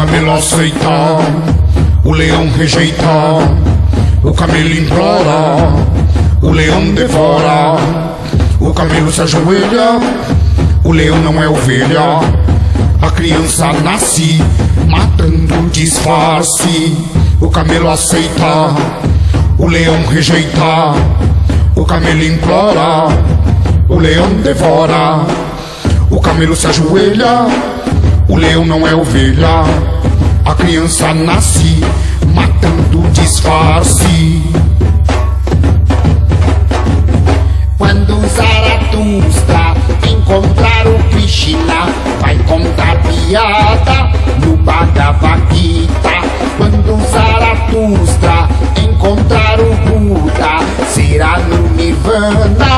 camelo aceita, o leão rejeita, o camelo implora, o leão devora, o camelo se ajoelha, o leão não é ovelha, a criança nasce matando disfarce, o camelo aceita, o leão rejeita, o camelo implora, o leão devora, o camelo se ajoelha, o leão não é ovelha, a criança nasce matando disfarce. Quando Zaratustra encontrar o Krishna, vai contar piada no Bhagavad Gita. Quando Zaratustra encontrar o Buda, será no Nirvana,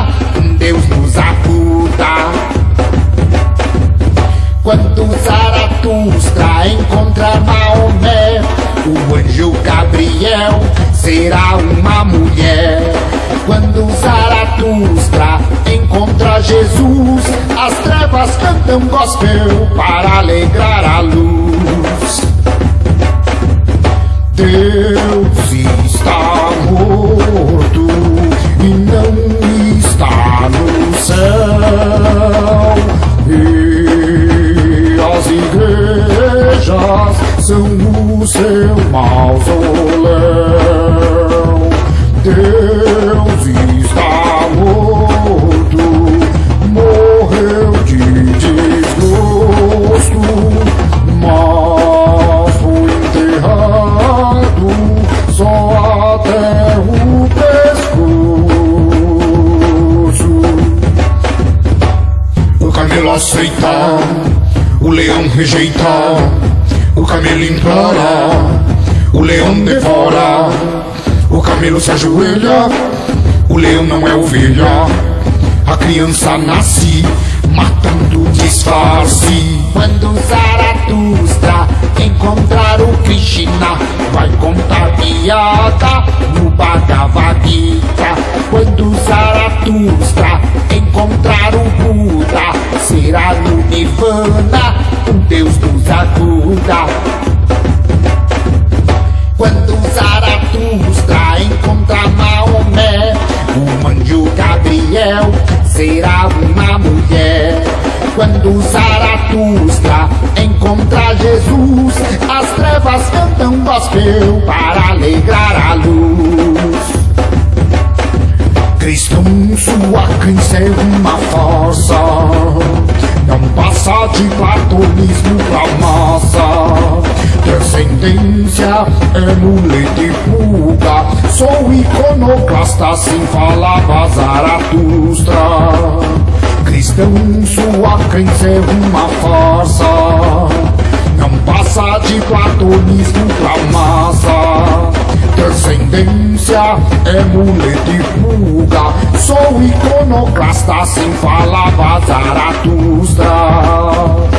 será uma mulher. Quando Zaratustra encontra Jesus, as trevas cantam gospel para alegrar a luz. Deus está morto igrejas são o seu mausoléu. Deus está morto, morreu de desgosto, mas foi enterrado só até o pescoço. O camelo aceita, o leão rejeita, o camelo implora, o leão devora, o camelo se ajoelha, o leão não é ovelha, a criança nasce matando disfarce. Quando Zaratustra encontrar o Krishna, vai contar piada no Bhagavad ajuda. Quando Zaratustra encontrar Maomé, o anjo Gabriel será uma mulher. Quando Zaratustra encontrar Jesus, as trevas cantam gospel para alegrar a luz. Cristo, sua crença é uma força, não passa de platonismo pra massa. Descendência é muleta e pulga, sou iconoclasta, assim falava Zaratustra. Cristão, sua crença é uma força, não passa de platonismo pra massa. Descendência é muleta e pulga, sou iconoclasta, assim falava Zaratustra. Deus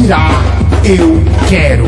dirá eu quero.